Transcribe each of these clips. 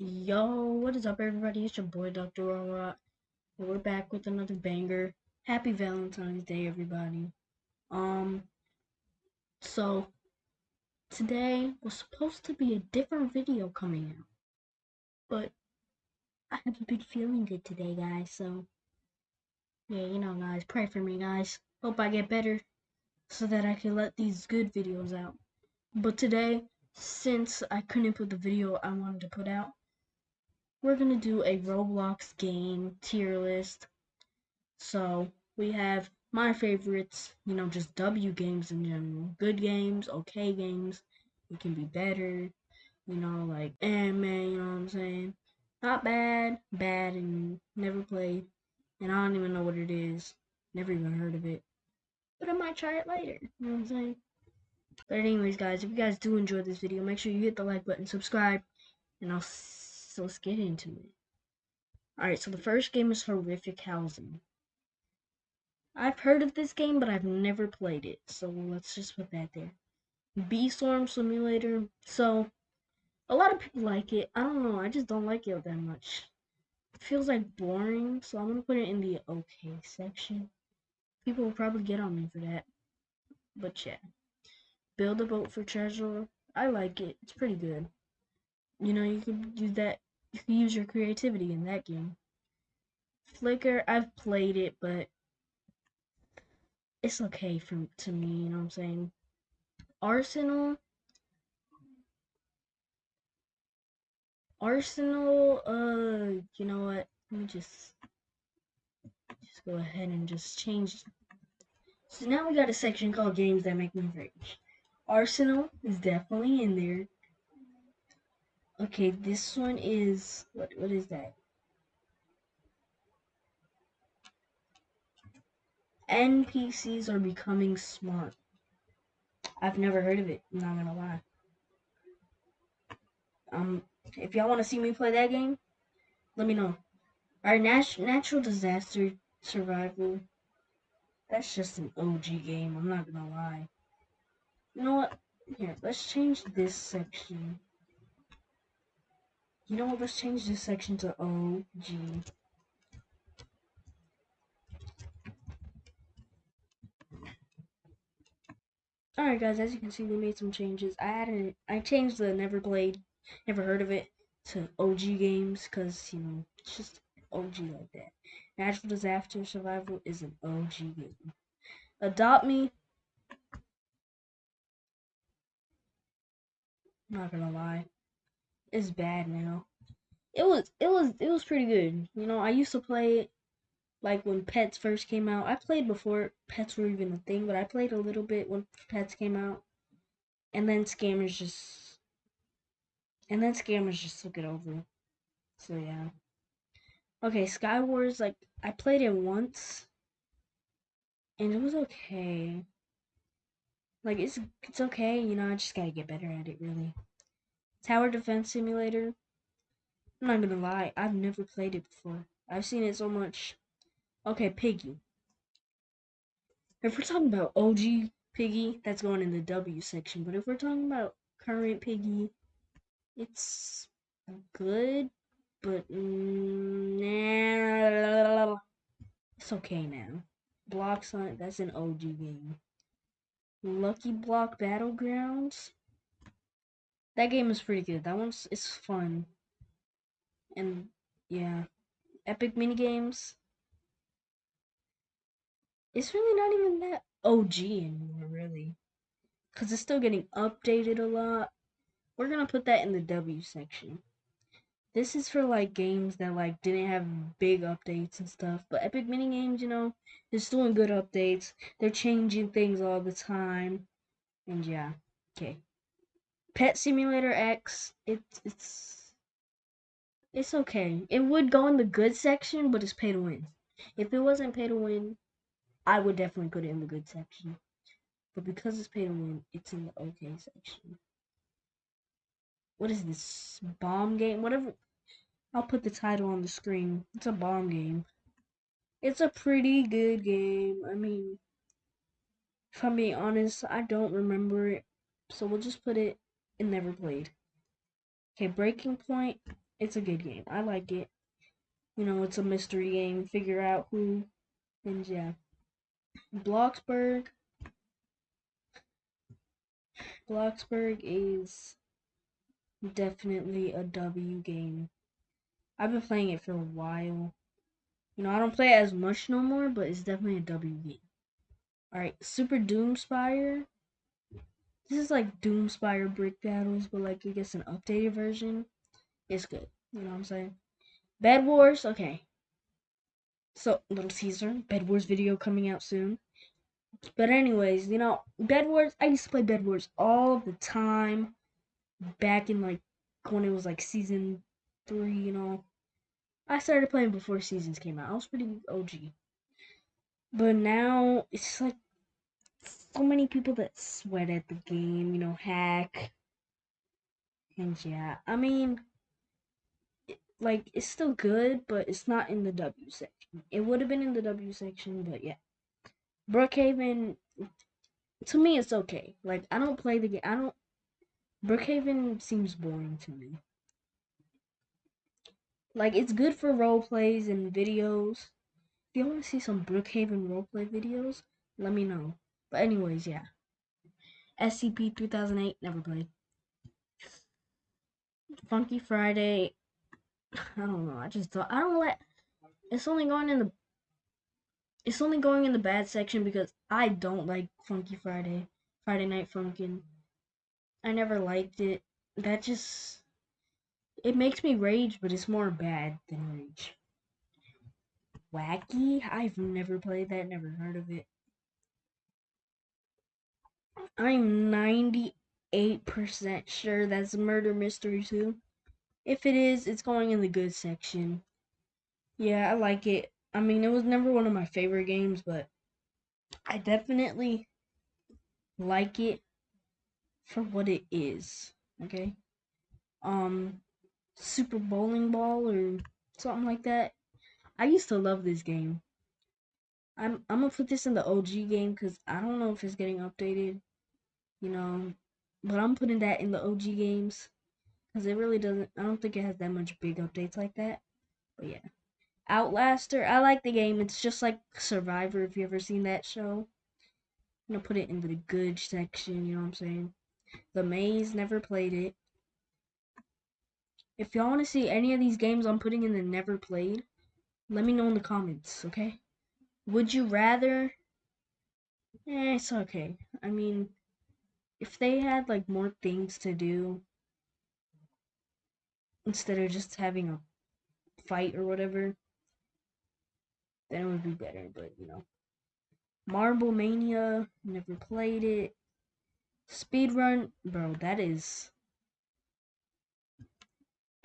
Yo, what is up, everybody? It's your boy, Dr. Robot. We're back with another banger. Happy Valentine's Day, everybody. Um, so today was supposed to be a different video coming out, but I haven't been feeling good today, guys. So, yeah, you know, guys, pray for me, guys. Hope I get better so that I can let these good videos out. But today, since I couldn't put the video I wanted to put out, we're gonna do a Roblox game tier list. So we have my favorites, you know, just W games in general. Good games, okay games. It can be better, you know, like man, you know what I'm saying? Not bad, bad and never played. And I don't even know what it is. Never even heard of it. But I might try it later. You know what I'm saying? But anyways guys, if you guys do enjoy this video, make sure you hit the like button, subscribe, and I'll so let's get into it. Alright, so the first game is Horrific Housing. I've heard of this game, but I've never played it, so let's just put that there. Bee Swarm Simulator. So, a lot of people like it. I don't know, I just don't like it that much. It feels like boring, so I'm gonna put it in the okay section. People will probably get on me for that. But yeah. Build a boat for treasure. I like it. It's pretty good. You know, you can use that you can use your creativity in that game. Flicker, I've played it, but it's okay for to me, you know what I'm saying? Arsenal Arsenal, uh, you know what? Let me just just go ahead and just change. So now we got a section called games that make me rage. Arsenal is definitely in there. Okay, this one is what what is that? NPCs are becoming smart. I've never heard of it, I'm not gonna lie. Um if y'all wanna see me play that game, let me know. Alright, nat- natural disaster survival. That's just an OG game, I'm not gonna lie. You know what? Here, let's change this section. You know what? Let's change this section to OG. Alright guys, as you can see, we made some changes. I added, I changed the never played, never heard of it to OG games because, you know, it's just OG like that. Natural Disaster Survival is an OG game. Adopt Me. I'm Not gonna lie is bad now. It was it was it was pretty good. You know, I used to play it like when Pets first came out. I played before Pets were even a thing, but I played a little bit when Pets came out. And then scammers just and then scammers just took it over. So yeah. Okay, Skywars like I played it once and it was okay. Like it's it's okay, you know, I just gotta get better at it really. Tower Defense Simulator. I'm not gonna lie, I've never played it before. I've seen it so much. Okay, Piggy. If we're talking about OG Piggy, that's going in the W section. But if we're talking about current Piggy, it's good, but nah, it's okay now. Block Hunt, that's an OG game. Lucky Block Battlegrounds. That game is pretty good. That one's it's fun. And yeah. Epic mini games. It's really not even that OG anymore, really. Because it's still getting updated a lot. We're to put that in the W section. This is for like games that like didn't have big updates and stuff. But Epic Mini Games, you know, is doing good updates. They're changing things all the time. And yeah, okay. Pet Simulator X, it's it's it's okay. It would go in the good section, but it's pay to win. If it wasn't pay to win, I would definitely put it in the good section. But because it's pay to win, it's in the okay section. What is this? Bomb game? Whatever. I'll put the title on the screen. It's a bomb game. It's a pretty good game. I mean, if I'm being honest, I don't remember it. So we'll just put it in never played. Okay, Breaking Point. it's a good game. I like it. You know, it's a mystery game. Figure out who, and yeah. Bloxburg. Bloxburg is definitely a W game. I've been playing it for a while. You know, I don't play it as much no more, but it's definitely a W game. Alright, Super Doomspire. This is like Doomspire Brick Battles, but like I guess an updated version. It's good. You know what I'm saying? Bed Wars, okay. So, Little Caesar, Bed Wars video coming out soon. But anyways, you know, Bed Wars, I used to play Bed Wars all the time. Back in like, when it was like season three, you know. I started playing before seasons came out. I was pretty OG. But now, it's like, so many people that sweat at the game, you know, hack. And yeah, I mean, like it's still good, but it's not in the W section. It would have been in the W section, but yeah. Brookhaven to me it's okay. Like I don't play the game. I don't Brookhaven seems boring to me. Like it's good for role plays and videos. If you want to see some Brookhaven roleplay videos, let me know. But anyways, yeah. SCP 2008 never played. Funky Friday I don't know. I just thought I don't let. It's only going in the. It's only going in the bad section because I don't like Funky Friday, Friday Night Funkin'. I never liked it. That just. It makes me rage, but it's more bad than rage. Wacky? I've never played that, never heard of it. I'm 98% sure that's Murder Mystery 2. If it is, it's going in the good section. Yeah, I like it. I mean, it was never one of my favorite games, but I definitely like it for what it is. Okay? Um Super Bowling Ball or something like that. I used to love this game. I'm I'm gonna put this in the OG game because I don't know if it's getting updated, you know, but I'm putting that in the OG games because it really doesn't. I don't think it has that much big updates like that. But yeah, Outlaster. I like the game. It's just like Survivor. If you ever seen that show, I'm gonna put it in the good section. You know what I'm saying? The Maze. Never played it. If y'all want to see any of these games I'm putting in the never played, let me know in the comments, okay? Would you rather? Eh, it's okay. I mean, if they had like more things to do, instead of just having a fight or whatever, then it would be better. But you know, Marble Mania, never played it. Speedrun, bro, that is.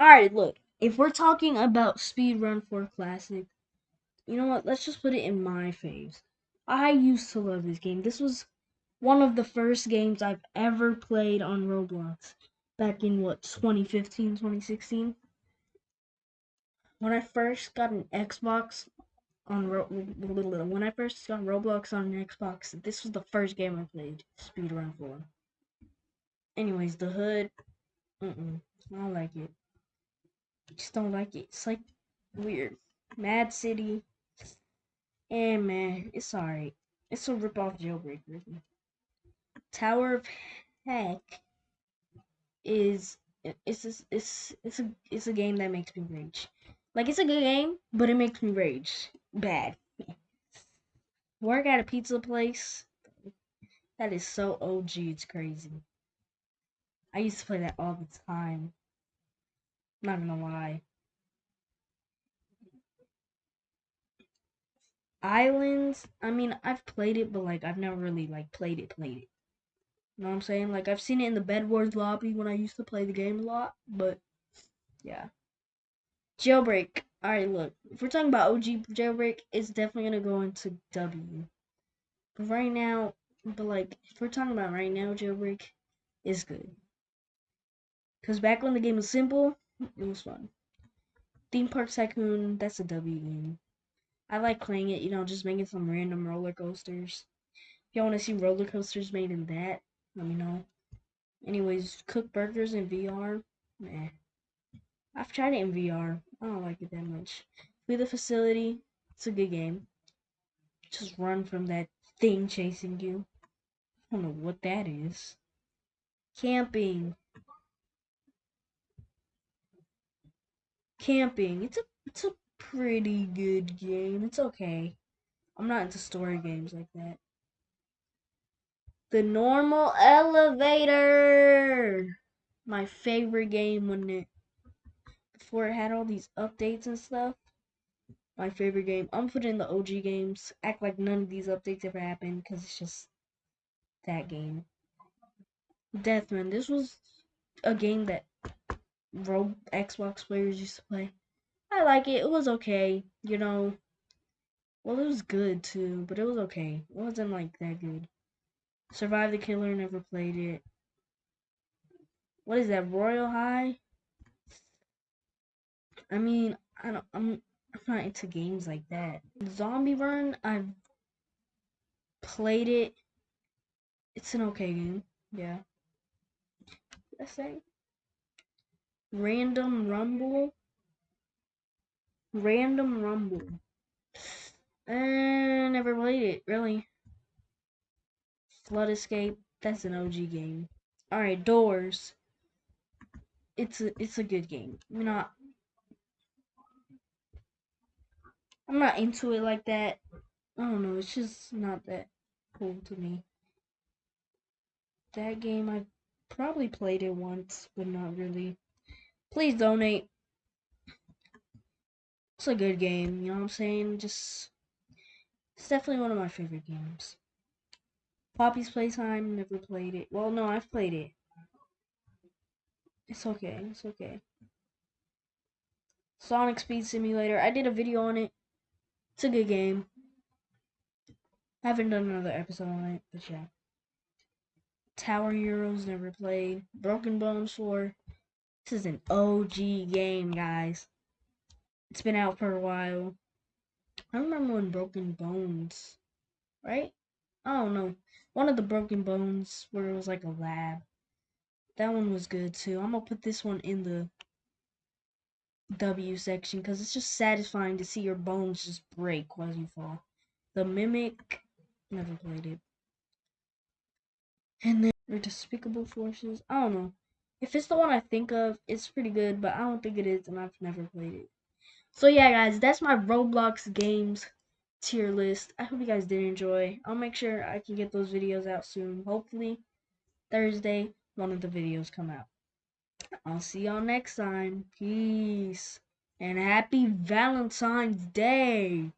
Alright, look, if we're talking about Speedrun 4 Classic, you know what? Let's just put it in my phase. I used to love this game. This was one of the first games I've ever played on Roblox back in what 2015 2016 when i first got an xbox on Ro- when i first got roblox on an xbox this was the first game i played speedrun 4 anyways the hood mm-mm, i don't like it. I just don't like it. It's like weird. Mad city. And man it's alright. It's a rip-off jailbreaker tower of heck is it's a, it's it's a it's a game that makes me rage. Like it's a good game, but it makes me rage bad. Work at a pizza place. That is so OG. It's crazy. I used to play that all the time. Not gonna lie. Islands. I mean, I've played it, but like I've never really like played it. Played it. You know what I'm saying? Like I've seen it in the Bed Wars lobby when I used to play the game a lot, but yeah. Jailbreak. Alright, look. If we're talking about OG jailbreak, it's definitely gonna go into W. But right now, but like if we're talking about right now, jailbreak is good. Cause back when the game was simple, it was fun. Theme Park Tycoon, that's a W game. I like playing it, you know, just making some random roller coasters. If y'all want to see roller coasters made in that, let me know. Anyways, cook burgers in VR. Meh. I've tried it in VR. I don't like it that much. Flee the facility. It's a good game. Just run from that thing chasing you. I don't know what that is. Camping. Camping. It's a it's a pretty good game. It's okay. I'm not into story games like that. The normal elevator. My favorite game when it before it had all these updates and stuff. My favorite game. I'm putting the OG games. Act like none of these updates ever happened because it's just that game. Deathman. This was a game that Rogue Xbox players used to play. I like it. It was okay. You know. Well, it was good too, but it was okay. It wasn't like that good. Survive the Killer, never played it. What is that, Royal High? I mean, I don't, I'm, I'm not into games like that. Zombie Run, I've played it. It's an okay game, yeah. I say. Random Rumble. Random Rumble. Uh, never played it, really. Flood Escape. That's an OG game. All right, Doors. It's a it's a good game. I'm not I'm not into it like that. I don't know. It's just not that cool to me. That game I probably played it once, but not really. Please donate. It's a good game. You know what I'm saying? Just it's definitely one of my favorite games. Poppy's Playtime, never played it. Well, no, I've played it. It's okay, it's okay. Sonic Speed Simulator, I did a video on it. It's a good game. I haven't done another episode on it, but yeah. Tower Heroes, never played. Broken Bones 4. This is an OG game, guys. It's been out for a while. I remember when Broken Bones, right? I don't know one of the broken bones where it was like a lab. That one was good too. I'm gonna put this one in the W section because it's just satisfying to see your bones just break as you fall. The Mimic, never played it. And then or Despicable Forces. I don't know. If it's the one I think of, it's pretty good, but I don't think it is, and I've never played it. So yeah, guys, that's my Roblox games tier list. I hope you guys did enjoy. I'll make sure I can get those videos out soon. Hopefully, Thursday, one of the videos come out. I'll see y'all next time. Peace. And happy Valentine's Day.